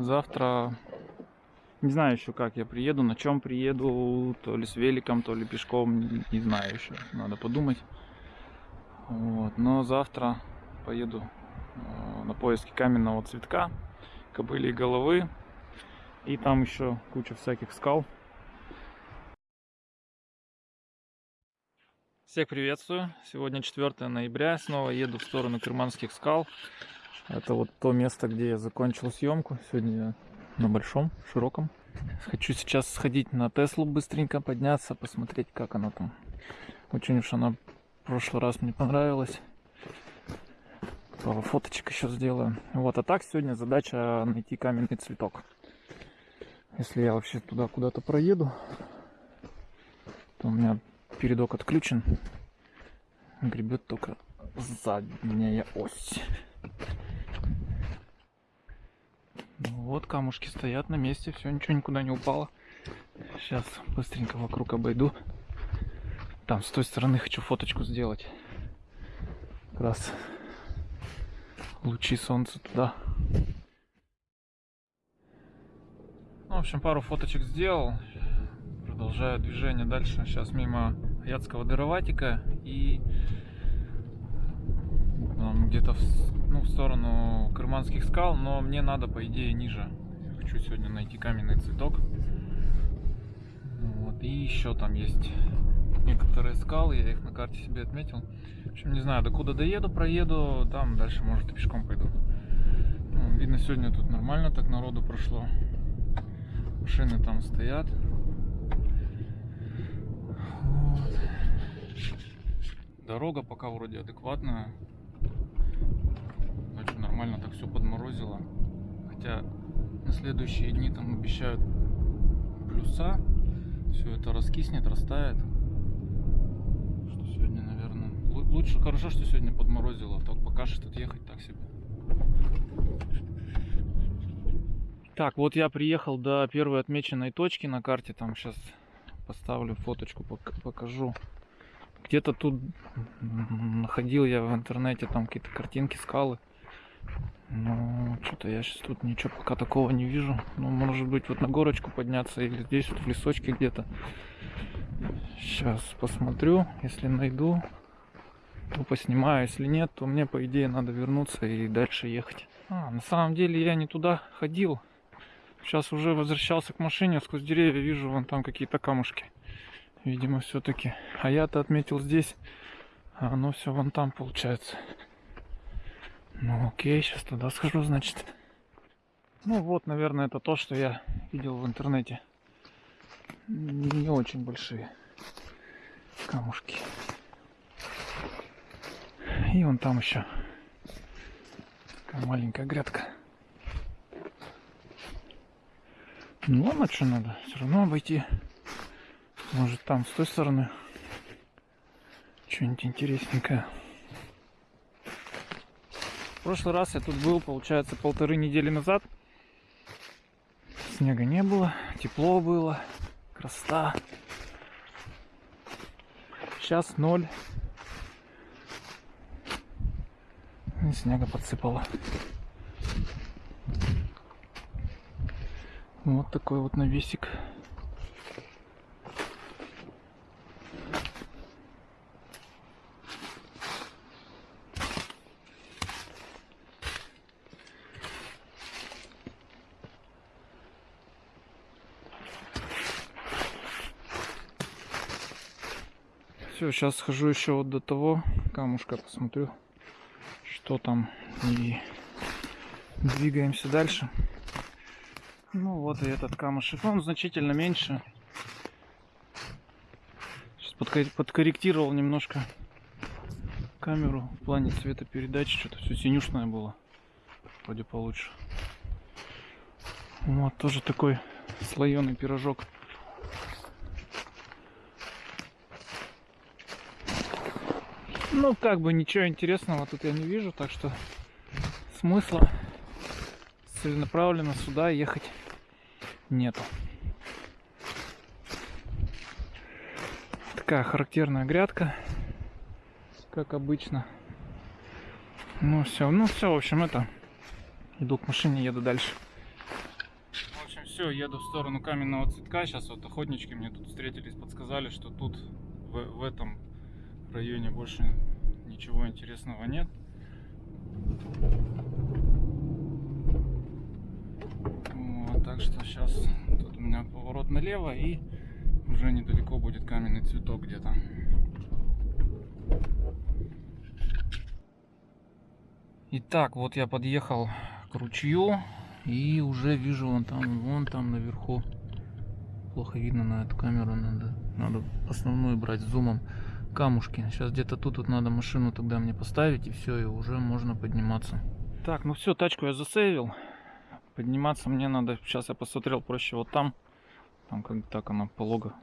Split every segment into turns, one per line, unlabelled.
Завтра не знаю еще как я приеду, на чем приеду, то ли с великом, то ли пешком, не, не знаю еще, надо подумать. Вот. Но завтра поеду э, на поиски каменного цветка, кобыли головы, и там еще куча всяких скал. Всех приветствую! Сегодня 4 ноября, снова еду в сторону Керманских скал. Это вот то место, где я закончил съемку. Сегодня я на большом, широком. Хочу сейчас сходить на Теслу быстренько, подняться, посмотреть, как она там. Очень уж она в прошлый раз мне понравилась. Пару фоточек еще сделаю. Вот, а так сегодня задача найти каменный цветок. Если я вообще туда куда-то проеду, то у меня передок отключен. Гребет только задняя ось. Вот камушки стоят на месте, все, ничего никуда не упало. Сейчас быстренько вокруг обойду. Там с той стороны хочу фоточку сделать. Как раз лучи солнца туда. Ну, в общем, пару фоточек сделал. Продолжаю движение дальше. Сейчас мимо Ядского дыроватика и где-то в, ну, в сторону Крыманских скал, но мне надо, по идее, ниже. Хочу сегодня найти каменный цветок. Вот, и еще там есть некоторые скалы, я их на карте себе отметил. В общем, не знаю, докуда доеду, проеду, там дальше, может, и пешком пойду. Ну, видно, сегодня тут нормально так народу прошло. Машины там стоят. Вот. Дорога пока вроде адекватная нормально так все подморозило. Хотя на следующие дни там обещают плюса. Все это раскиснет, растает. Что сегодня, наверное... Лучше, хорошо, что сегодня подморозило. А так пока что тут ехать так себе. Так, вот я приехал до первой отмеченной точки на карте. Там сейчас поставлю фоточку, покажу. Где-то тут находил я в интернете там какие-то картинки, скалы. Ну, что-то я сейчас тут ничего пока такого не вижу. Ну, может быть, вот на горочку подняться или здесь вот в лесочке где-то. Сейчас посмотрю. Если найду, то поснимаю. Если нет, то мне, по идее, надо вернуться и дальше ехать. А, на самом деле я не туда ходил. Сейчас уже возвращался к машине, сквозь деревья вижу вон там какие-то камушки. Видимо, все-таки. А я-то отметил здесь, а оно все вон там получается. Ну окей, сейчас туда схожу, значит. Ну вот, наверное, это то, что я видел в интернете. Не очень большие камушки. И вон там еще такая маленькая грядка. Ну ладно, что надо, все равно обойти. Может там с той стороны что-нибудь интересненькое. В прошлый раз я тут был, получается, полторы недели назад. Снега не было, тепло было, красота. Сейчас ноль. И снега подсыпало. Вот такой вот навесик. Все, сейчас схожу еще вот до того камушка, посмотрю, что там. И двигаемся дальше. Ну вот и этот камушек. Он значительно меньше. Сейчас подкорректировал немножко камеру в плане цветопередачи. Что-то все синюшное было. Вроде получше. Вот тоже такой слоеный пирожок. Ну, как бы ничего интересного тут я не вижу, так что смысла целенаправленно сюда ехать нету. Такая характерная грядка, как обычно. Ну все, ну все, в общем, это. Иду к машине, еду дальше. все, еду в сторону каменного цветка. Сейчас вот охотнички мне тут встретились, подсказали, что тут в, в этом районе больше ничего интересного нет. Вот, так что сейчас тут у меня поворот налево и уже недалеко будет каменный цветок где-то. Итак, вот я подъехал к ручью и уже вижу вон там, вон там наверху. Плохо видно на эту камеру, надо, надо основную брать зумом камушки. Сейчас где-то тут вот надо машину тогда мне поставить и все, и уже можно подниматься. Так, ну все, тачку я засейвил. Подниматься мне надо, сейчас я посмотрел проще вот там. Там как так она полога.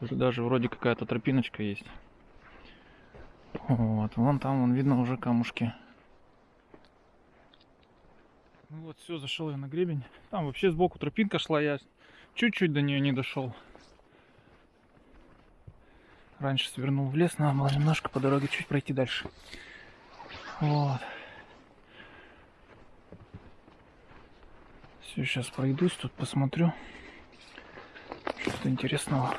Даже вроде какая-то тропиночка есть. Вот, вон там, вон видно уже камушки. Ну вот, все, зашел я на гребень. Там вообще сбоку тропинка шла, я чуть-чуть до нее не дошел. Раньше свернул в лес, надо было немножко по дороге чуть пройти дальше. Вот. Все, сейчас пройдусь, тут посмотрю. Что-то интересного.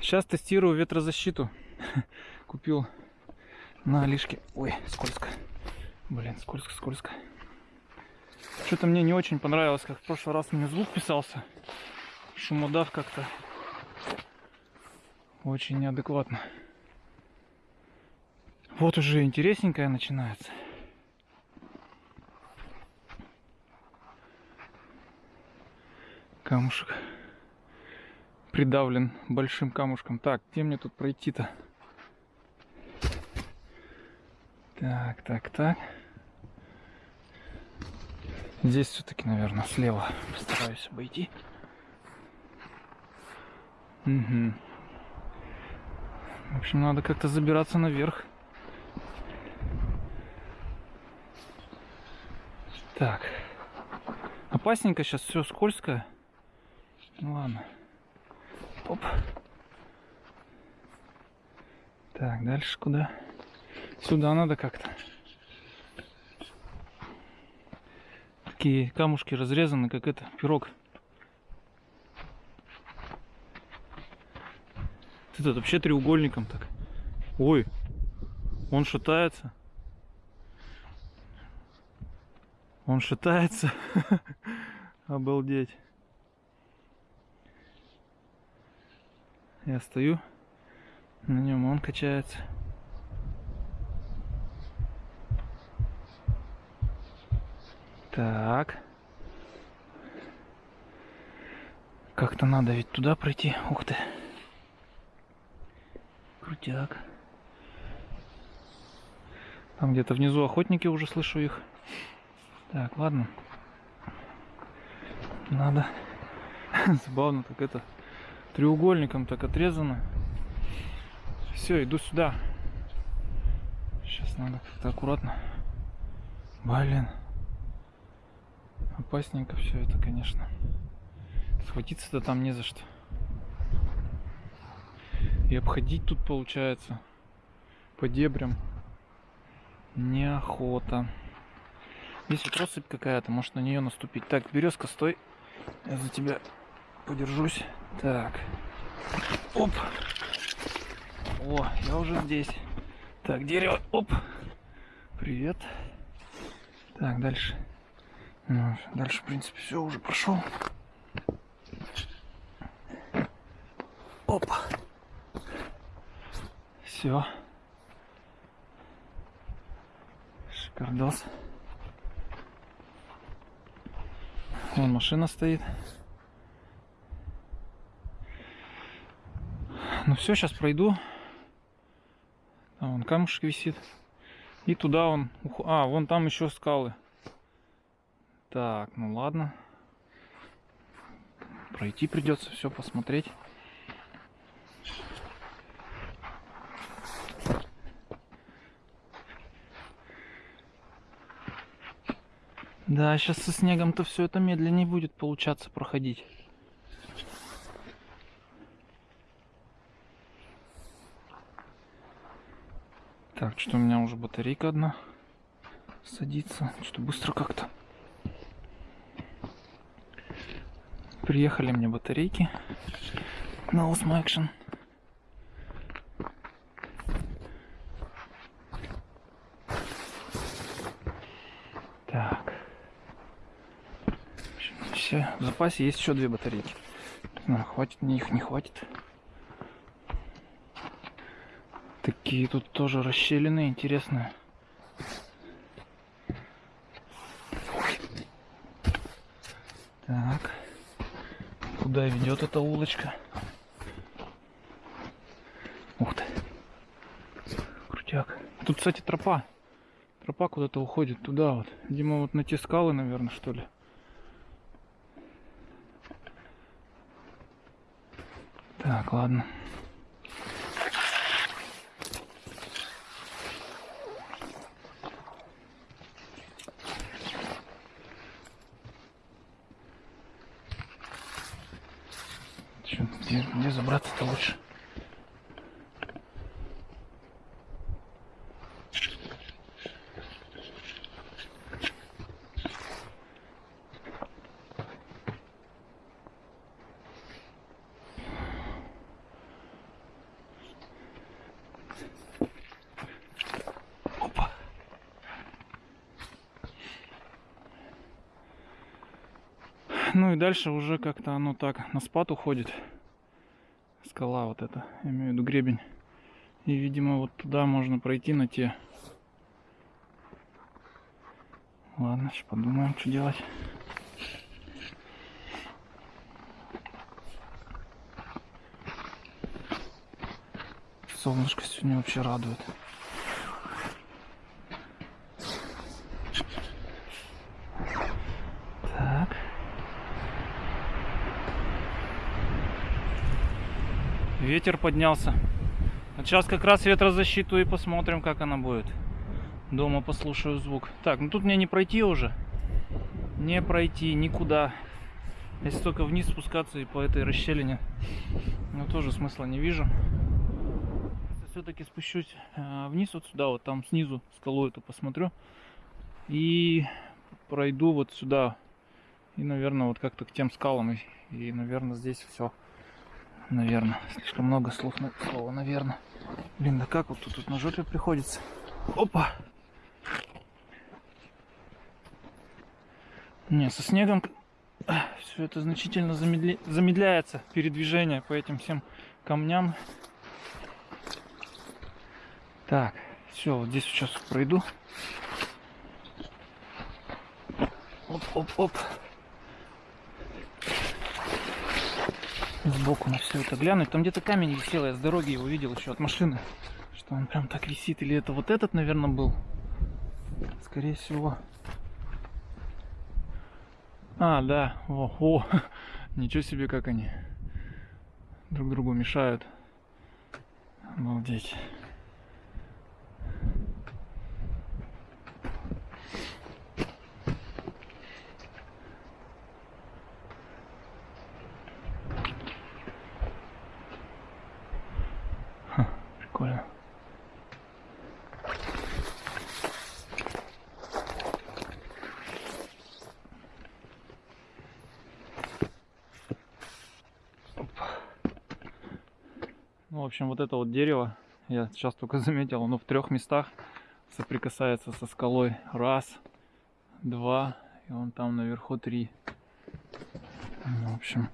Сейчас тестирую ветрозащиту. Купил на Алишке. Ой, скользко. Блин, скользко, скользко. Что-то мне не очень понравилось, как в прошлый раз мне звук писался. Шумодав как-то очень неадекватно. Вот уже интересненькое начинается. Камушек придавлен большим камушком. Так, где мне тут пройти-то? Так, так, так. Здесь все-таки, наверное, слева постараюсь обойти. Угу. В общем, надо как-то забираться наверх. Так. Опасненько сейчас все скользкое. Ну ладно. Оп. Так, дальше куда? Сюда надо как-то. Такие камушки разрезаны, как это, пирог. Этот вообще треугольником так. Ой, он шатается. Он шатается. Обалдеть. Я стою на нем, он качается. Так. Как-то надо ведь туда пройти. Ух ты. Крутяк. Там где-то внизу охотники уже слышу их. Так, ладно. Надо. Забавно так это. Треугольником так отрезано. Все, иду сюда. Сейчас надо как-то аккуратно. Блин. Опасненько все это, конечно. Схватиться-то там не за что. И обходить тут получается по дебрям неохота. Здесь вот россыпь какая-то, может на нее наступить. Так, березка, стой. Я за тебя подержусь. Так. Оп. О, я уже здесь. Так, дерево. Оп. Привет. Так, дальше. Ну, дальше, в принципе, все уже прошел. Опа. Все. Шикардос. Вон машина стоит. Ну все, сейчас пройду. Там вон камушек висит. И туда он... А, вон там еще скалы. Так, ну ладно. Пройти придется все посмотреть. Да, сейчас со снегом-то все это медленнее будет получаться проходить. Так, что у меня уже батарейка одна садится. Что быстро как-то. Приехали мне батарейки на Osmo Action. Так. Все, в запасе есть еще две батарейки. Не знаю, хватит мне их, не хватит. Такие тут тоже расщелины интересные. Так. Куда ведет эта улочка? Ух ты. Крутяк. Тут, кстати, тропа. Тропа куда-то уходит туда вот. Видимо, вот на те скалы, наверное, что ли. Так, ладно. Чё, где, где забраться-то лучше? Опа. Ну и дальше уже как-то оно так на спад уходит. Скала вот эта, я имею в виду гребень. И, видимо, вот туда можно пройти на те. Ладно, сейчас подумаем, что делать. Солнышко сегодня вообще радует. Ветер поднялся. Вот сейчас как раз ветрозащиту и посмотрим, как она будет. Дома послушаю звук. Так, ну тут мне не пройти уже. Не пройти никуда. Если только вниз спускаться и по этой расщелине. Но тоже смысла не вижу. Все-таки спущусь э, вниз вот сюда, вот там снизу скалу эту посмотрю. И пройду вот сюда. И, наверное, вот как-то к тем скалам. И, и наверное, здесь все. Наверное. Слишком много слов на слово, наверное. Блин, да как вот тут, тут на жопе приходится. Опа! Не, со снегом все это значительно замедля... замедляется передвижение по этим всем камням. Так, все, вот здесь сейчас пройду. Оп, оп, оп. Сбоку на все это глянуть. Там где-то камень висел, я с дороги его видел еще от машины. Что он прям так висит. Или это вот этот, наверное, был? Скорее всего. А, да. О, о. Ничего себе, как они друг другу мешают. Обалдеть. Ха, Прикольно. Ну, в общем, вот это вот дерево, я сейчас только заметил, оно в трех местах соприкасается со скалой. Раз, два, и он там наверху три. Ну, в общем,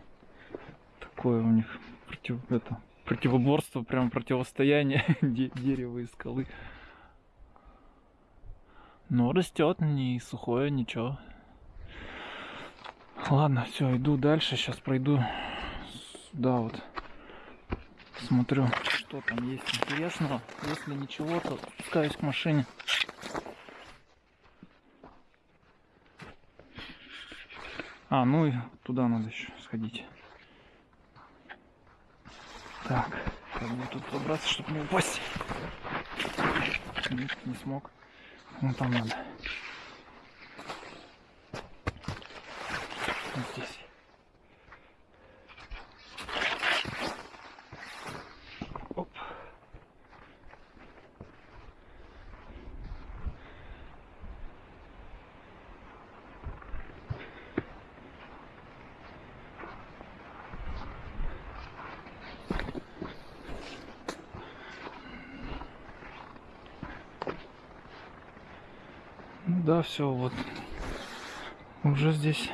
такое у них против, это, противоборство, прям противостояние де- дерева и скалы. Но растет, не сухое, ничего. Ладно, все, иду дальше. Сейчас пройду сюда вот. Смотрю, что там есть интересного. Если ничего, то спускаюсь к машине. А, ну и туда надо еще сходить. Так, как мне тут забраться, чтобы не упасть? Нет, не смог. Ну там надо. Вот здесь. Оп. Да, все, вот. Уже здесь.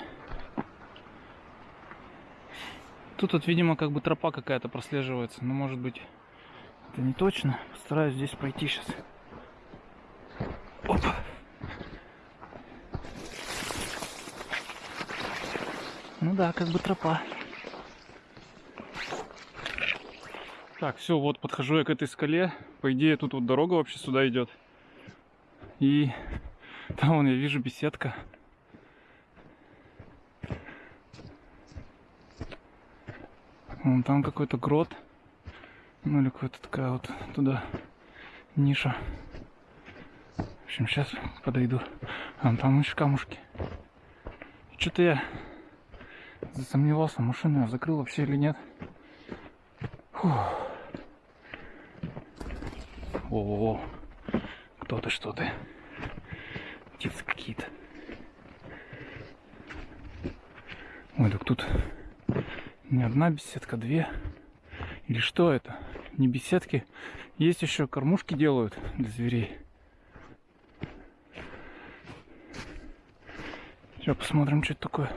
Тут вот, видимо, как бы тропа какая-то прослеживается. Но может быть это не точно. Постараюсь здесь пройти сейчас. Опа. Ну да, как бы тропа. Так, все, вот подхожу я к этой скале. По идее, тут вот дорога вообще сюда идет. И там вон я вижу беседка. Вон там какой-то грот. Ну или какая-то такая вот туда ниша. В общем, сейчас подойду. А там еще камушки. Что-то я засомневался, машину я закрыл вообще или нет. Фух. О, кто ты, что ты? Птицы какие-то. Ой, так тут не одна беседка, две. Или что это? Не беседки. Есть еще кормушки делают для зверей. Сейчас посмотрим, что это такое.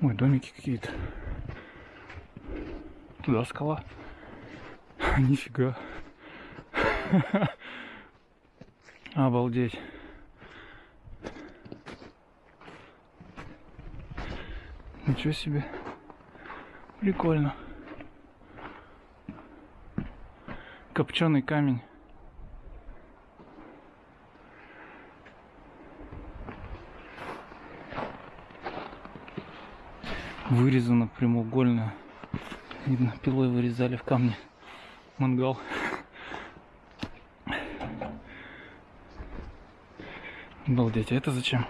Ой, домики какие-то. Туда скала. Нифига. Обалдеть. Ничего себе. Прикольно. Копченый камень. Вырезано прямоугольно. Видно, пилой вырезали в камне мангал. Обалдеть, а это зачем?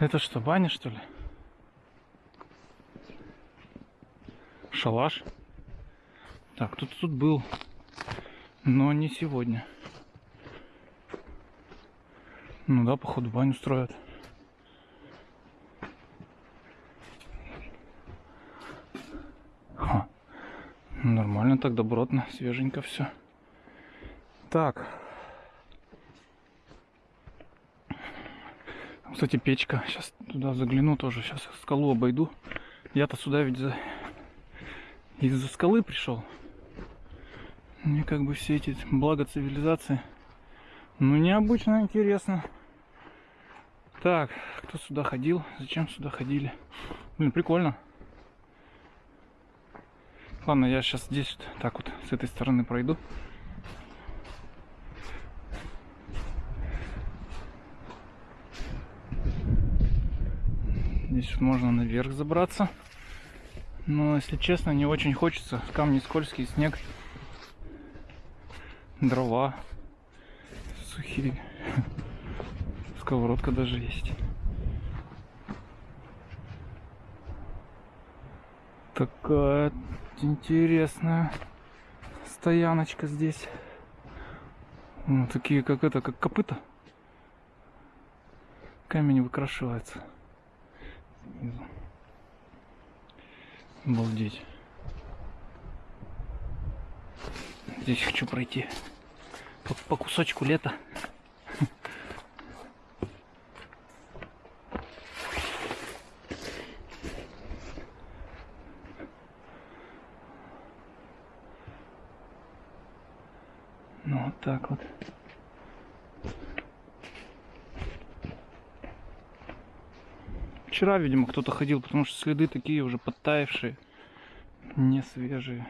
Это что, баня что ли? Шалаш? Так, тут тут был, но не сегодня. Ну да, походу баню строят. Нормально так, добротно, свеженько все. Так. Кстати, печка. Сейчас туда загляну тоже. Сейчас скалу обойду. Я-то сюда ведь за... из-за скалы пришел. Мне как бы все эти блага цивилизации. Ну, необычно, интересно. Так, кто сюда ходил? Зачем сюда ходили? Блин, прикольно. Ладно, я сейчас здесь так вот с этой стороны пройду. Здесь можно наверх забраться. Но, если честно, не очень хочется. Камни скользкие, снег, дрова сухие. Сковородка даже есть. Такая интересная стояночка здесь. Ну, такие, как это, как копыта. Камень выкрашивается. Снизу. Обалдеть. Здесь хочу пройти по, по кусочку лета. так вот. Вчера, видимо, кто-то ходил, потому что следы такие уже подтаявшие, не свежие.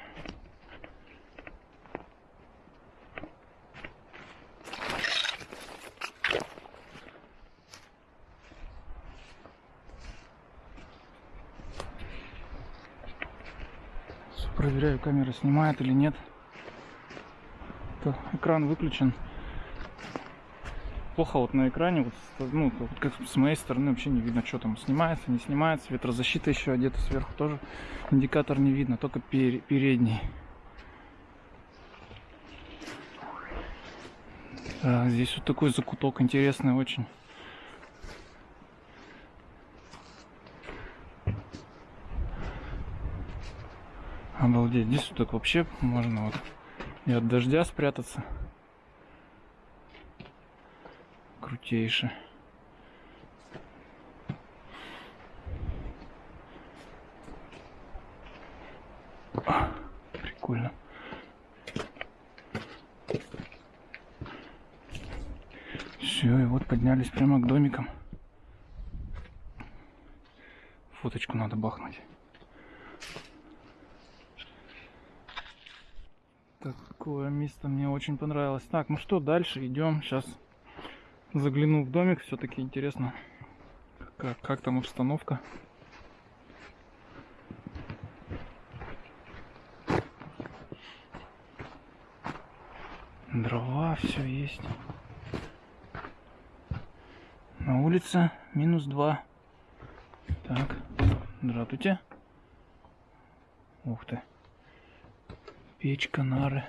Проверяю, камера снимает или нет как экран выключен. Плохо вот на экране, вот, ну, как с моей стороны вообще не видно, что там снимается, не снимается. Ветрозащита еще одета сверху тоже. Индикатор не видно, только пер передний. А, здесь вот такой закуток интересный очень. Обалдеть, здесь вот так вообще можно вот и от дождя спрятаться. Крутейше. Прикольно. Все, и вот поднялись прямо к домикам. Фоточку надо бахнуть. Такое место мне очень понравилось. Так, ну что, дальше идем. Сейчас загляну в домик. Все-таки интересно, как, как там обстановка. Дрова, все есть. На улице минус два. Так, здравствуйте. Ух ты. Печка, нары.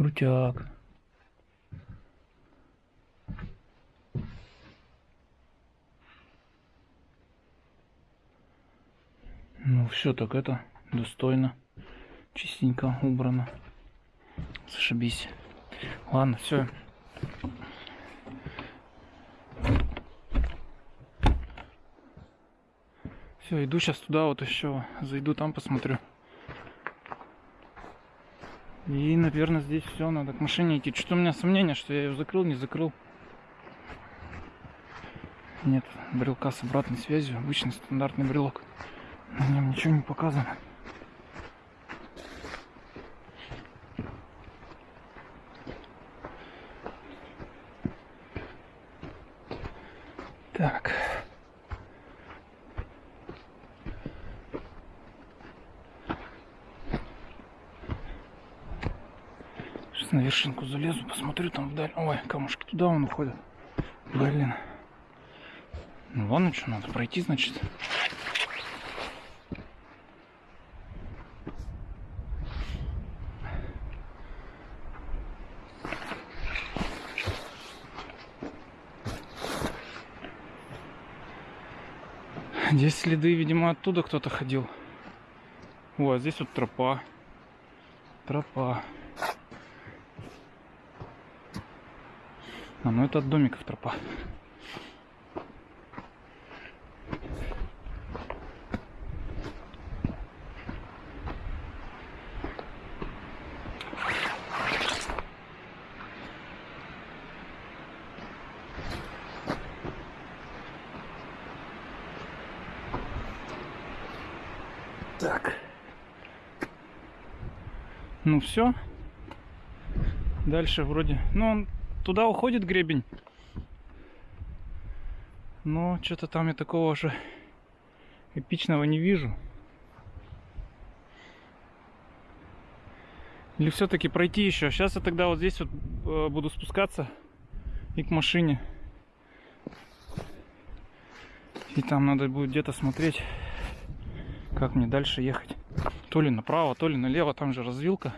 Крутяк. Ну все так это достойно, чистенько убрано. Зашибись. Ладно, все. Все, иду сейчас туда вот еще. Зайду там посмотрю. И, наверное, здесь все, надо к машине идти. Что-то у меня сомнение, что я ее закрыл, не закрыл. Нет, брелка с обратной связью. Обычный стандартный брелок. На нем ничего не показано. Так. Сейчас на вершинку залезу, посмотрю там вдаль. Ой, камушки туда он уходит. Блин. Ну ладно, что надо пройти, значит. Здесь следы, видимо, оттуда кто-то ходил. О, а здесь вот тропа. Тропа. А, ну это от домиков тропа. Так. Ну все. Дальше вроде... Ну, он туда уходит гребень. Но что-то там я такого же эпичного не вижу. Или все-таки пройти еще. Сейчас я тогда вот здесь вот э, буду спускаться и к машине. И там надо будет где-то смотреть как мне дальше ехать. То ли направо, то ли налево, там же развилка.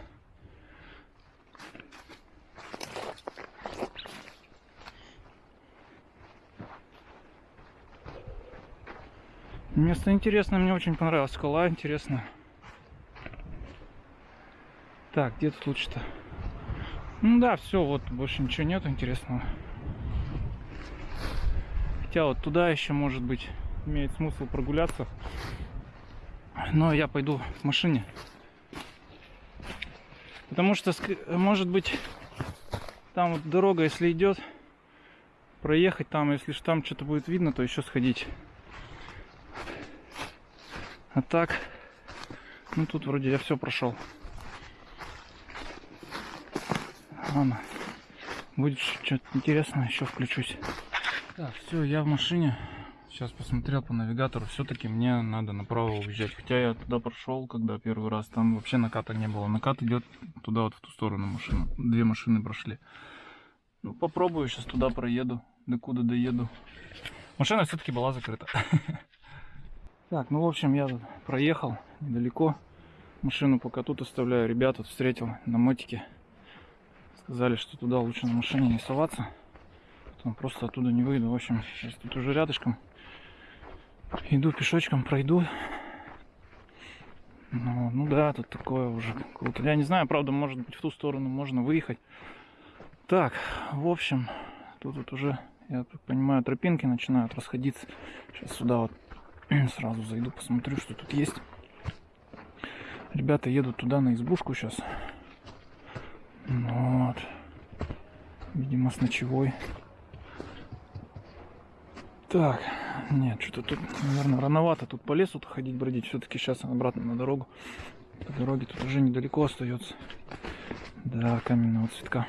Место интересное, мне очень понравилось. Скала интересная. Так, где тут лучше-то? Ну да, все, вот больше ничего нет интересного. Хотя вот туда еще, может быть, имеет смысл прогуляться. Но я пойду в машине. Потому что, может быть, там вот дорога, если идет, проехать там, если там что-то будет видно, то еще сходить. А так, ну тут вроде я все прошел. Ладно, будет что-то интересное, еще включусь. Так, все, я в машине. Сейчас посмотрел по навигатору, все-таки мне надо направо уезжать. Хотя я туда прошел, когда первый раз, там вообще наката не было. Накат идет туда вот в ту сторону машину. Две машины прошли. Ну, попробую, сейчас туда проеду, до куда доеду. Машина все-таки была закрыта. Так, ну в общем, я проехал недалеко. Машину пока тут оставляю. Ребята встретил на мотике. Сказали, что туда лучше на машине не соваться. Потом просто оттуда не выйду. В общем, сейчас тут уже рядышком. Иду пешочком, пройду. Ну, ну да, тут такое уже круто. Я не знаю, правда, может быть в ту сторону можно выехать. Так, в общем, тут вот уже, я так понимаю, тропинки начинают расходиться. Сейчас сюда вот сразу зайду, посмотрю, что тут есть. Ребята едут туда на избушку сейчас. Вот. Видимо, с ночевой. Так, нет, что-то тут, наверное, рановато тут по лесу ходить, бродить. Все-таки сейчас обратно на дорогу. По дороге тут уже недалеко остается. Да, каменного цветка.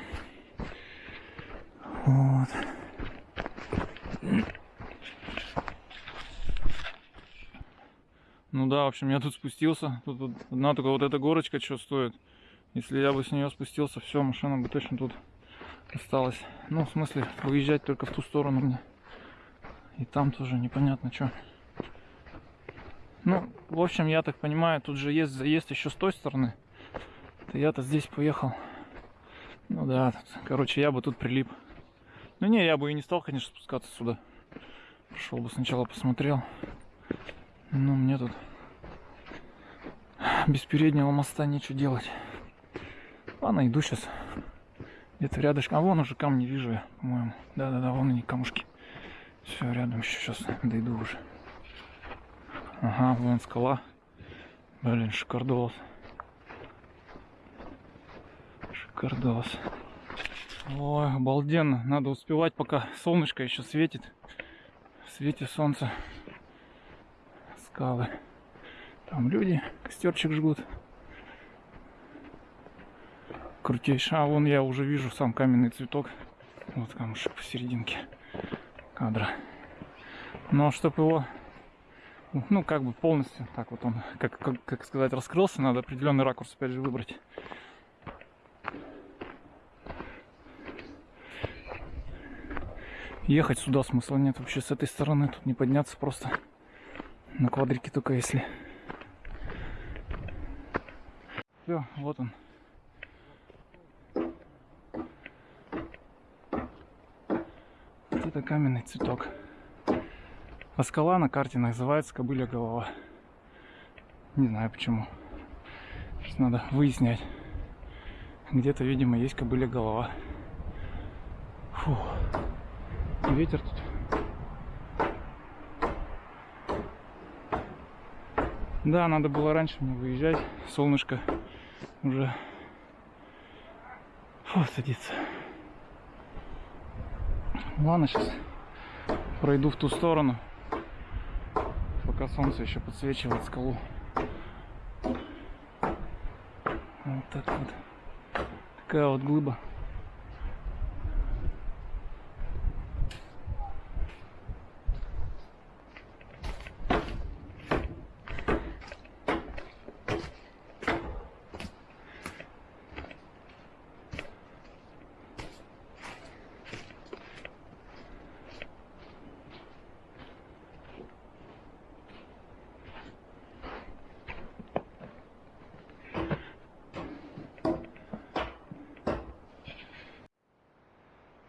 Вот. Ну да, в общем, я тут спустился. Тут, тут одна только вот эта горочка что стоит. Если я бы с нее спустился, все, машина бы точно тут осталась. Ну, в смысле, выезжать только в ту сторону мне. И там тоже непонятно что. Ну, в общем, я так понимаю, тут же есть заезд еще с той стороны. То я-то здесь поехал. Ну да, тут, короче, я бы тут прилип. Ну не, я бы и не стал, конечно, спускаться сюда. Пошел бы сначала посмотрел. Ну, мне тут без переднего моста нечего делать. Ладно, иду сейчас. Где-то рядышком. А вон уже камни вижу я, по-моему. Да-да-да, вон они камушки. Все, рядом еще сейчас дойду уже. Ага, вон скала. Блин, шикардос. Шикардос. Ой, обалденно. Надо успевать, пока солнышко еще светит. В свете солнца скалы. Там люди костерчик жгут. Крутейший. А вон я уже вижу сам каменный цветок. Вот камушек посерединке кадра. Но чтобы его, ну, как бы полностью, так вот он, как, как, как сказать, раскрылся, надо определенный ракурс опять же выбрать. Ехать сюда смысла нет вообще с этой стороны, тут не подняться просто. На квадрике только если. Все, вот он. Вот это каменный цветок. А скала на карте называется Кобыля голова. Не знаю почему. Сейчас надо выяснять. Где-то, видимо, есть кобыля голова. Фу. Ветер тут Да, надо было раньше мне выезжать. Солнышко уже Фу, садится. Ладно, сейчас пройду в ту сторону, пока солнце еще подсвечивает скалу. Вот так вот. Такая вот глыба.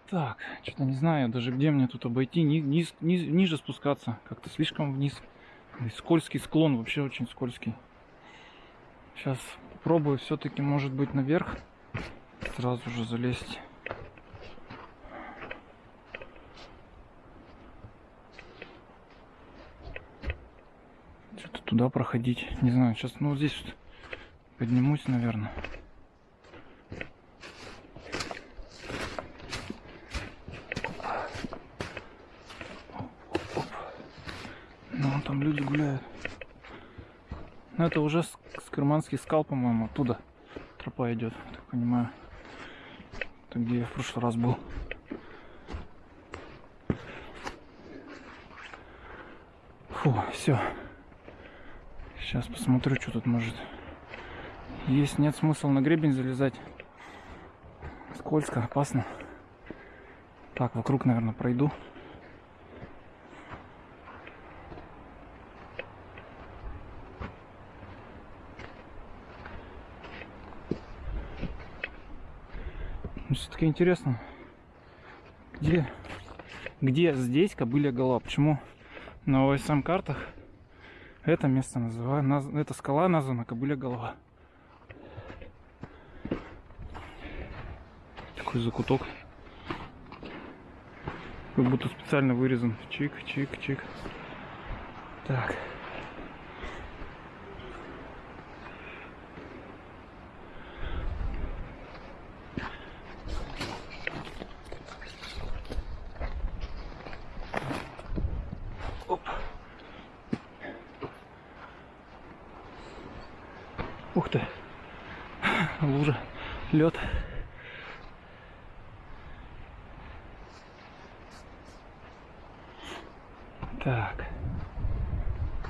Так, что-то не знаю даже где мне тут обойти, ни, низ, низ, ниже спускаться, как-то слишком вниз. Скользкий склон, вообще очень скользкий. Сейчас попробую все-таки, может быть, наверх сразу же залезть. Что-то туда проходить. Не знаю, сейчас, ну, здесь поднимусь, наверное. там люди гуляют. Ну это уже с, с Керманский скал, по-моему, оттуда тропа идет, так понимаю. Это где я в прошлый раз был. Фу, все. Сейчас посмотрю, что тут может. Есть, нет смысла на гребень залезать. Скользко, опасно. Так, вокруг, наверное, пройду. Интересно, где, где здесь кобыля голова? Почему на ОСМ картах это место называют, наз, эта скала названа Кобыля голова. Такой закуток. Как будто специально вырезан. Чик, чик, чик. Так. Оп. Ух ты. Лужа. Лед. Так.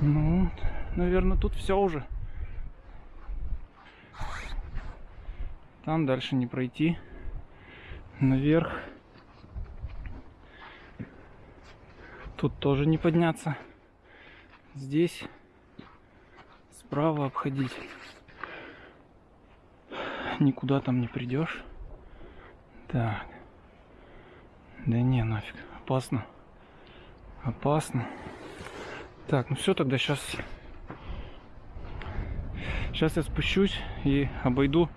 Ну, наверное, тут все уже. Там дальше не пройти. Наверх. Тут тоже не подняться. Здесь справа обходить. Никуда там не придешь. Так. Да не, нафиг. Опасно. Опасно. Так, ну все, тогда сейчас... Сейчас я спущусь и обойду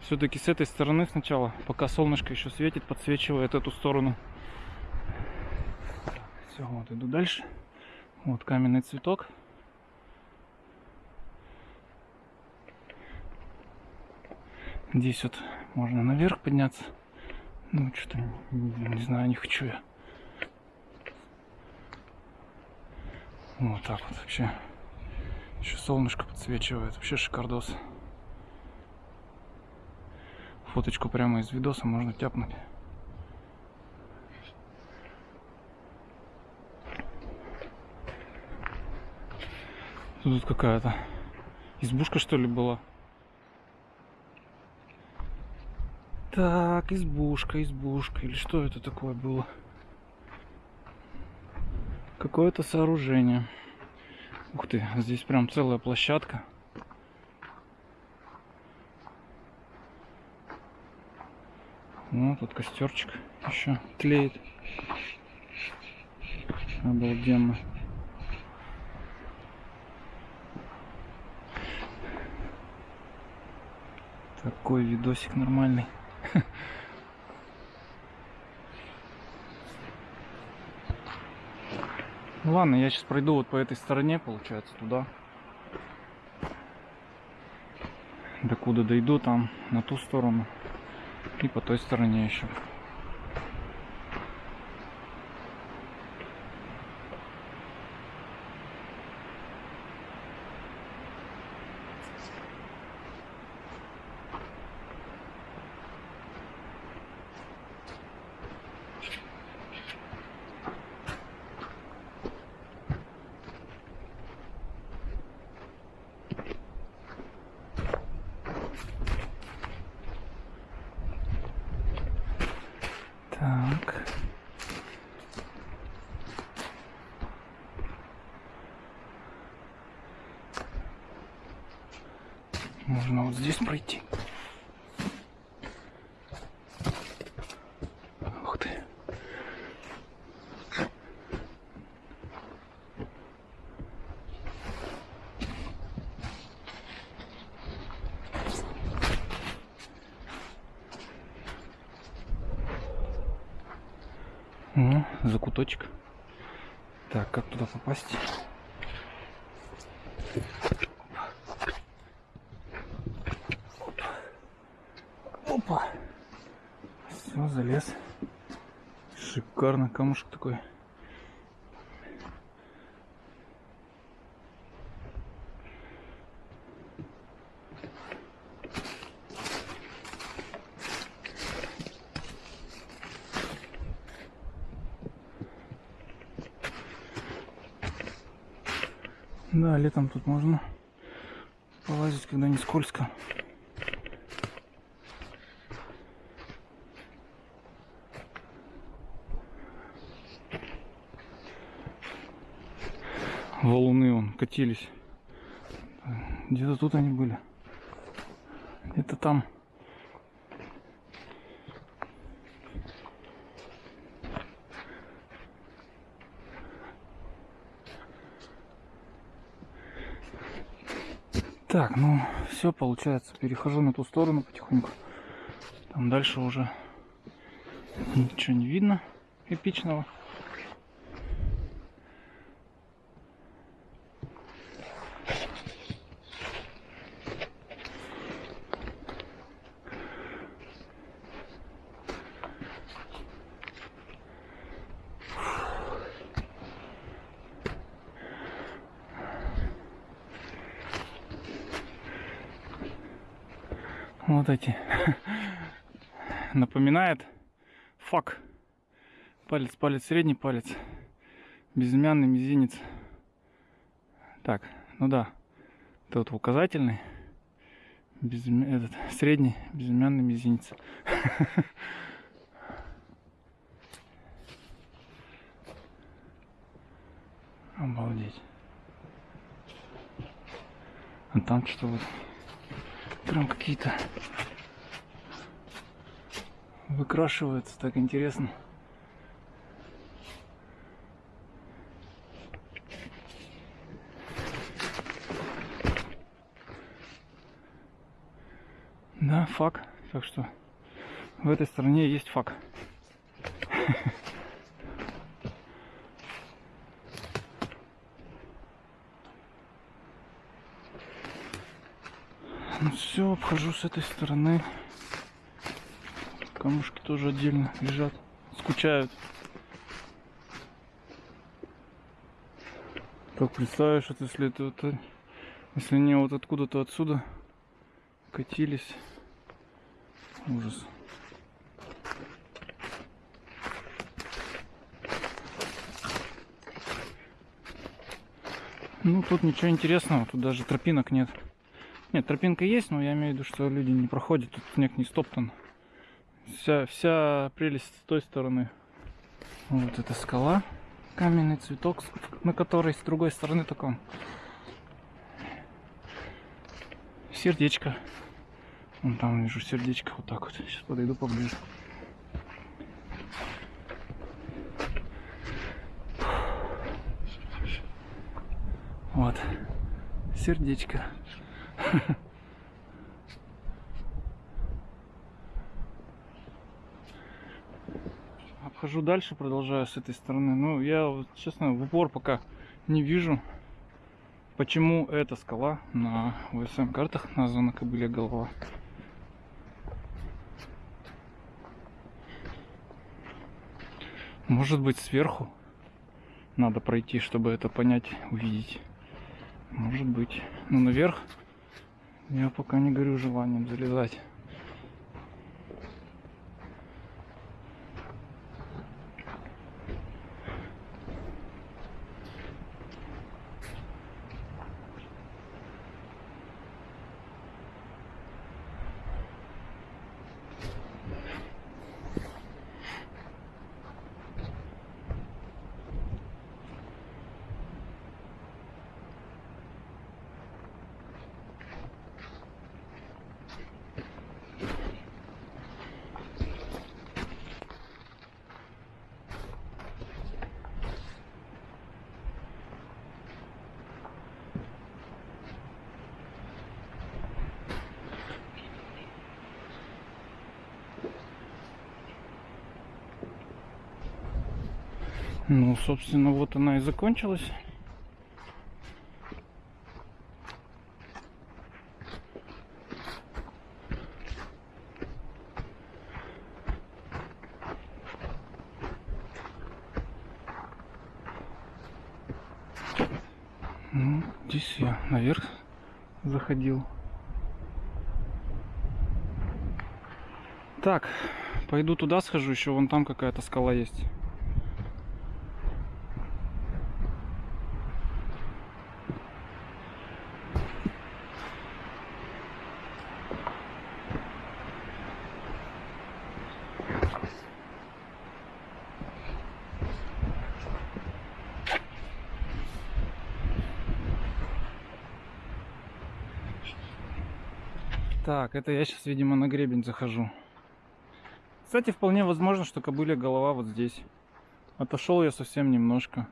все-таки с этой стороны сначала, пока солнышко еще светит, подсвечивает эту сторону. Все, вот иду дальше. Вот каменный цветок. Здесь вот можно наверх подняться. Ну, что-то не, не знаю, не хочу я. Вот так вот вообще. Еще солнышко подсвечивает. Вообще шикардос. Фоточку прямо из видоса можно тяпнуть. Тут какая-то избушка что ли была? Так, избушка, избушка. Или что это такое было? Какое-то сооружение. Ух ты, здесь прям целая площадка. Ну, тут костерчик еще тлеет. Обалденно. Такой видосик нормальный. Ну ладно, я сейчас пройду вот по этой стороне, получается, туда. Докуда дойду, там, на ту сторону. И по той стороне еще. Так. Можно вот здесь пройти. Ух ты. Ну, закуточек. Так, как туда попасть? Опа. Все, залез. Шикарно, камушек такой. Да, летом тут можно полазить, когда не скользко. Валуны он катились. Где-то тут они были. Где-то там. Так, ну все получается. Перехожу на ту сторону потихоньку. Там дальше уже ничего не видно эпичного. Вот эти. Напоминает фак. Палец, палец, средний палец. Безымянный мизинец. Так, ну да. Это вот указательный. Безымя... Этот, средний безымянный мизинец. Обалдеть. А там что вот прям какие-то выкрашиваются, так интересно. Да, фак. Так что в этой стороне есть фак. Ну все, обхожу с этой стороны. Камушки тоже отдельно лежат, скучают. Как представишь, вот если это вот, если они вот откуда-то отсюда катились, ужас. Ну, тут ничего интересного, тут даже тропинок нет. Нет, тропинка есть, но я имею в виду, что люди не проходят, тут снег не стоптан. Вся, вся прелесть с той стороны. Вот эта скала, каменный цветок, на которой с другой стороны таком сердечко. Вон там вижу сердечко вот так вот. Сейчас подойду поближе. Вот. Сердечко. Обхожу дальше, продолжаю с этой стороны. Ну, я, честно, в упор пока не вижу, почему эта скала на УСМ картах названа Кобылья голова. Может быть сверху надо пройти, чтобы это понять, увидеть. Может быть. Ну наверх я пока не горю желанием залезать. Ну, собственно, вот она и закончилась. Ну, здесь я наверх заходил. Так, пойду туда схожу, еще вон там какая-то скала есть. Так, это я сейчас, видимо, на гребень захожу. Кстати, вполне возможно, что кобыля голова вот здесь. Отошел я совсем немножко.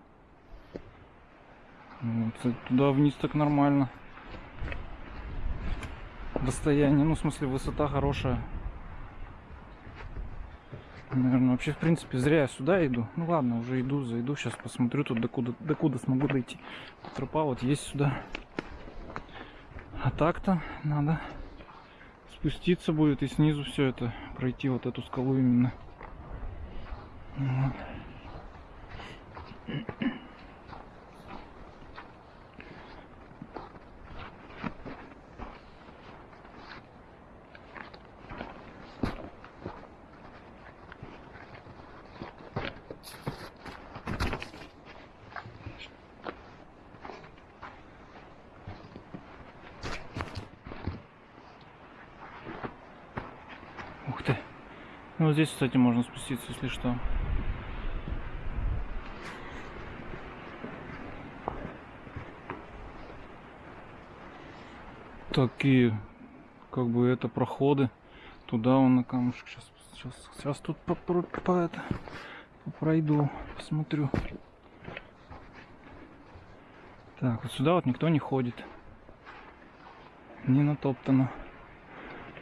Вот, туда вниз так нормально. расстояние, ну, в смысле, высота хорошая. Наверное, вообще, в принципе, зря я сюда иду. Ну ладно, уже иду, зайду, сейчас посмотрю тут, докуда, докуда смогу дойти. Тропа вот есть сюда. А так-то надо спуститься будет и снизу все это пройти, вот эту скалу именно. Вот. Ух ты. Ну, здесь, кстати, можно спуститься, если что. Такие, как бы, это проходы. Туда он на камушек. Сейчас, сейчас, сейчас тут по, по, по это, пройду, посмотрю. Так, вот сюда вот никто не ходит. Не натоптано.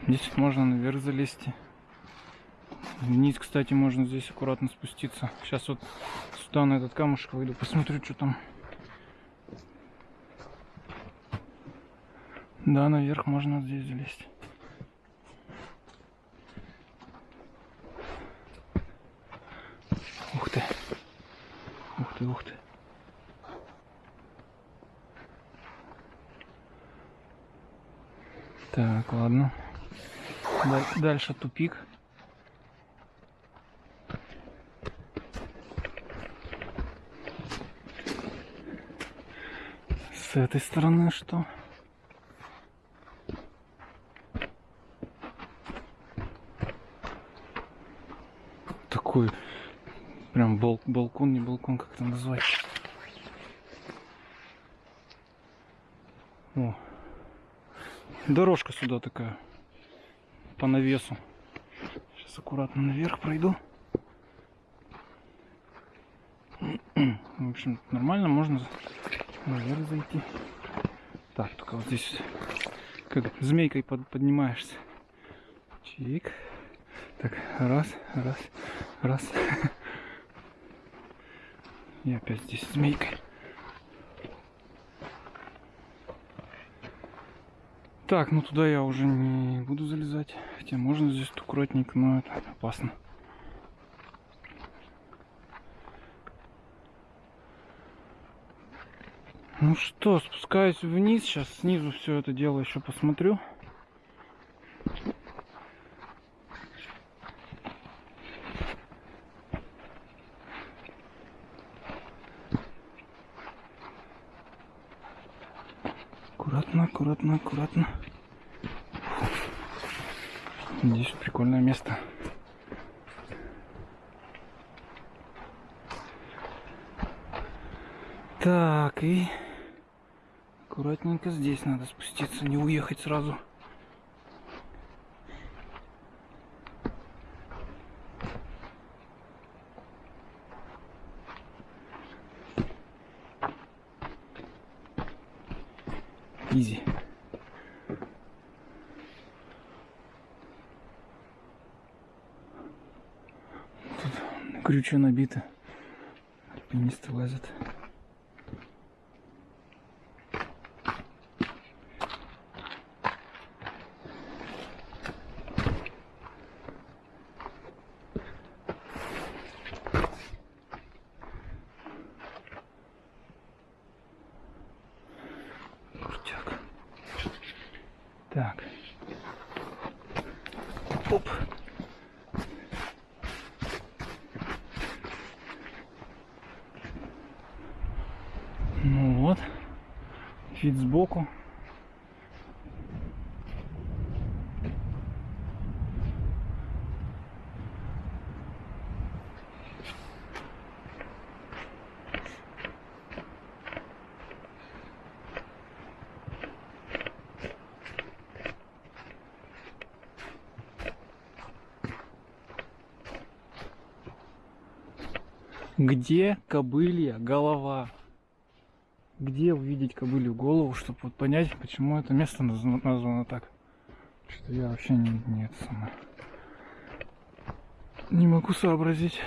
Здесь можно наверх залезть. Вниз, кстати, можно здесь аккуратно спуститься. Сейчас вот сюда на этот камушек выйду, посмотрю, что там. Да, наверх можно здесь залезть. Ух ты. Ух ты, ух ты. Так, ладно. Даль- Дальше тупик. С этой стороны что? Такой прям бал- балкон, не балкон, как это назвать? О, дорожка сюда такая по навесу. Сейчас аккуратно наверх пройду. В общем, нормально можно наверх зайти. Так, только вот здесь как змейкой под, поднимаешься. Чик. Так, раз, раз, раз. И опять здесь змейкой. Так, ну туда я уже не буду залезать. Хотя можно здесь аккуратненько, но это опасно. Ну что, спускаюсь вниз. Сейчас снизу все это дело еще посмотрю. Аккуратно, аккуратно, аккуратно. Здесь прикольное место. Так, и аккуратненько здесь надо спуститься, не уехать сразу. Изи. Тут крючья набиты. Альпинисты лазят. Крутяк. Так. Оп. Ну вот. Вид сбоку. Где кобылья голова? Где увидеть кобылью голову, чтобы вот понять, почему это место назва- названо так? Что я вообще не, не это самое. Не могу сообразить.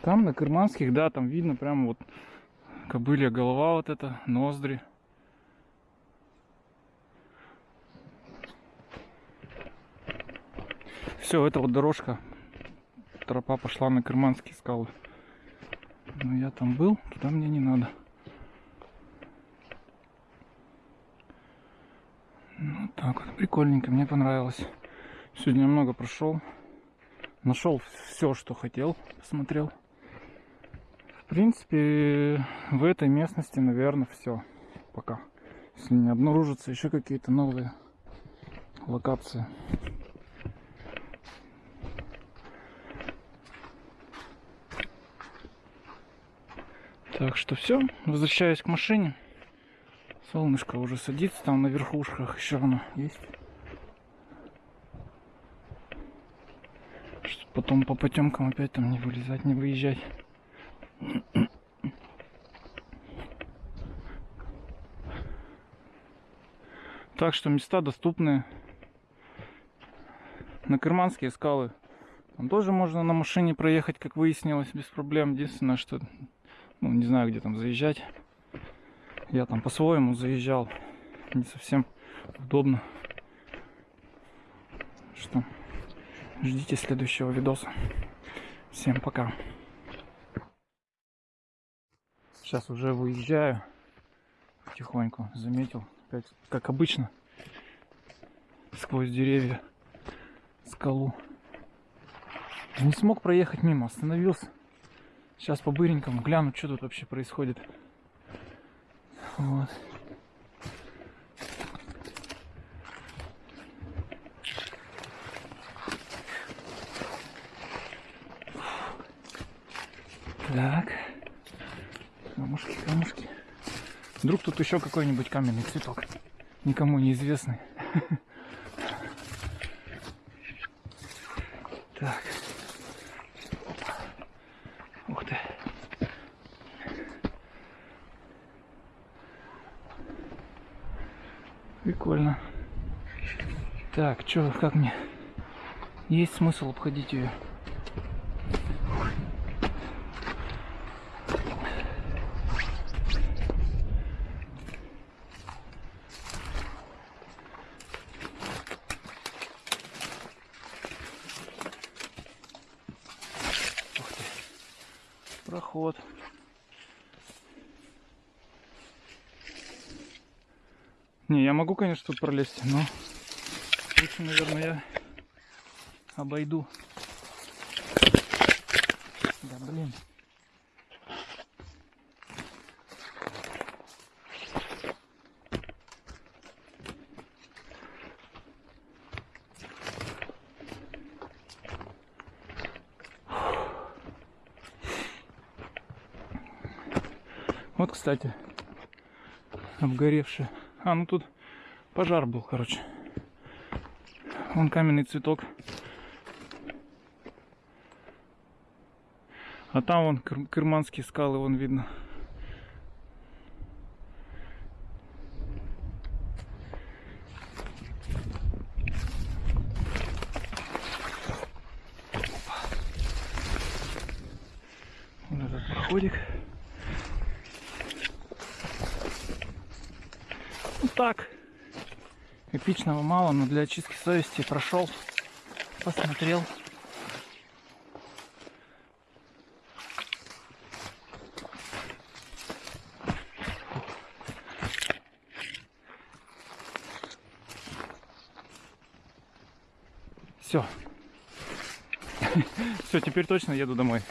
Там на Кырманских, да, там видно прямо вот кобылья голова вот эта, ноздри. Все, это вот дорожка. Тропа пошла на Кырманские скалы. Но я там был, туда мне не надо. Ну так вот, прикольненько, мне понравилось. Сегодня много прошел. Нашел все, что хотел, посмотрел. В принципе, в этой местности, наверное, все. Пока. Если не обнаружатся еще какие-то новые локации. Так что все, возвращаюсь к машине. Солнышко уже садится там на верхушках, еще оно есть. Чтобы потом по потемкам опять там не вылезать, не выезжать. Так что места доступны. На Кырманские скалы. Там тоже можно на машине проехать, как выяснилось, без проблем. Единственное, что ну, не знаю, где там заезжать. Я там по-своему заезжал. Не совсем удобно. Что ждите следующего видоса. Всем пока. Сейчас уже выезжаю. Потихоньку заметил. Опять, как обычно. Сквозь деревья. Скалу. Не смог проехать мимо. Остановился. Сейчас по быренькому гляну, что тут вообще происходит. Вот. Так. Камушки, камушки. Вдруг тут еще какой-нибудь каменный цветок. Никому неизвестный. Так. Ух ты. Прикольно. Так, что, как мне? Есть смысл обходить ее? проход. Не, я могу, конечно, тут пролезть, но лучше, наверное, я обойду. Да, блин. Вот, кстати, обгоревший. А, ну тут пожар был, короче. Вон каменный цветок. А там вон кыр кырманские скалы, вон видно. Вот этот проходик. Ну так. Эпичного мало, но для очистки совести прошел, посмотрел. Все. Все, теперь точно еду домой.